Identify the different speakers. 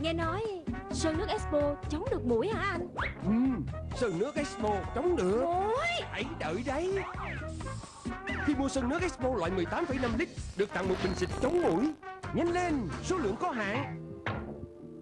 Speaker 1: Nghe nói Sơn nước Expo chống được mũi hả anh?
Speaker 2: Ừ, Sơn nước Expo chống được.
Speaker 1: Ôi
Speaker 2: Hãy đợi đấy. Khi mua Sơn nước Expo loại 18,5 lít Được tặng một bình xịt chống mũi. Nhanh lên, số lượng có hạn.